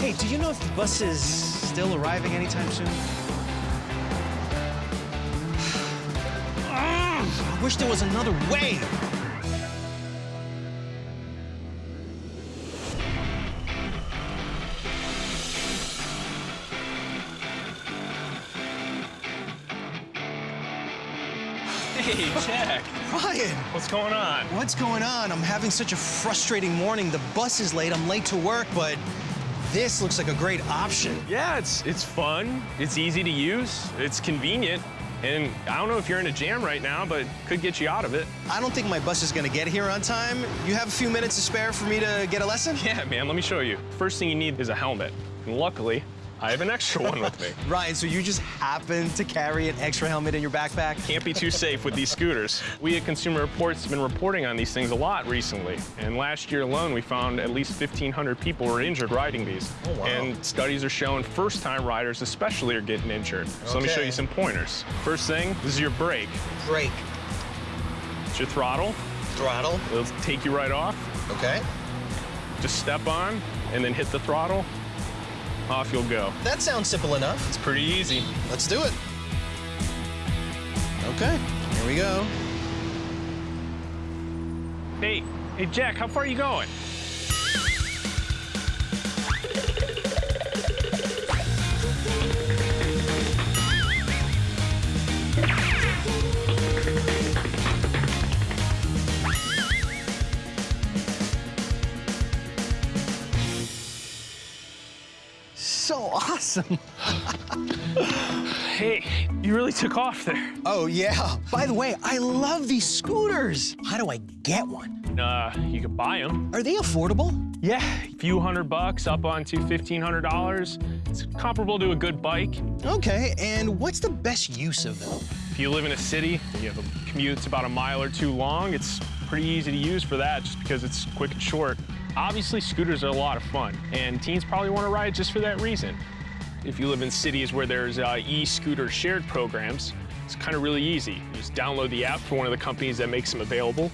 do you know if the bus is still arriving anytime soon? I wish there was another way. Hey, Jack. Ryan, What's going on? what's going on? I'm having such a frustrating morning. The bus is late. I'm late to work, but this looks like a great option. Yeah, it's it's fun. It's easy to use. It's convenient. And I don't know if you're in a jam right now, but could get you out of it. I don't think my bus is gonna get here on time. You have a few minutes to spare for me to get a lesson? Yeah, man, let me show you. First thing you need is a helmet. And luckily, I have an extra one with me. Ryan, so you just happen to carry an extra helmet in your backpack? Can't be too safe with these scooters. We at Consumer Reports have been reporting on these things a lot recently. And last year alone, we found at least 1,500 people were injured riding these. Oh, wow. And studies are showing first-time riders especially are getting injured. So let me show you some pointers. First thing, this is your brake. Brake, It's your throttle. throttle, It'll take you right off. okay. Just step on and then hit the throttle. Off you'll go. That sounds simple enough. It's pretty easy. Let's do it. Okay, here we go. Hey, hey Jack, how far are you going? So awesome. Hey, you really took off there. Oh, yeah. By the way, I love these scooters. How do I get one? Uh, you can buy them. Are they affordable? Yeah, a few hundred bucks up onto $1,500. It's comparable to a good bike. Okay, and what's the best use of them? If you live in a city, and you have a commute that's about a mile or two long, it's pretty easy to use for that just because it's quick and short. Obviously, scooters are a lot of fun, and teens probably want to ride just for that reason. If you live in cities where there's uh, e-scooter shared programs, it's kind of really easy. You just download the app for one of the companies that makes them available,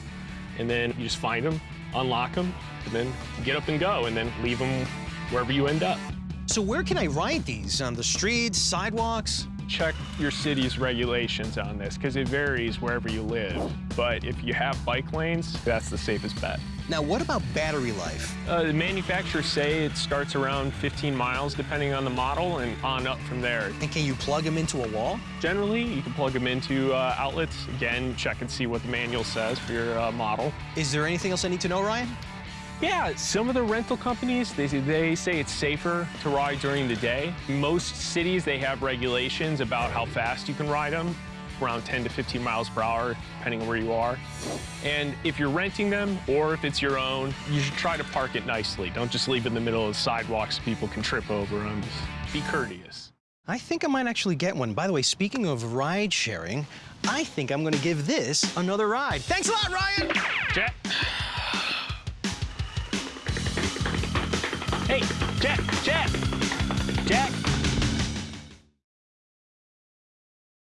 and then you just find them, unlock them, and then get up and go, and then leave them wherever you end up. So where can I ride these? On the streets, sidewalks? Check your city's regulations on this because it varies wherever you live. But if you have bike lanes, that's the safest bet. Now, what about battery life? Uh, the manufacturers say it starts around 15 miles depending on the model and on up from there. And can you plug them into a wall? Generally, you can plug them into uh, outlets. Again, check and see what the manual says for your uh, model. Is there anything else I need to know, Ryan? Yeah, some of the rental companies, they, they say it's safer to ride during the day. Most cities, they have regulations about how fast you can ride them, around 10 to 15 miles per hour, depending on where you are. And if you're renting them, or if it's your own, you should try to park it nicely. Don't just leave in the middle of the sidewalk so people can trip over them. Just be courteous. I think I might actually get one. By the way, speaking of ride sharing, I think I'm gonna give this another ride. Thanks a lot, Ryan! Jack. Jack, Jack, Jack.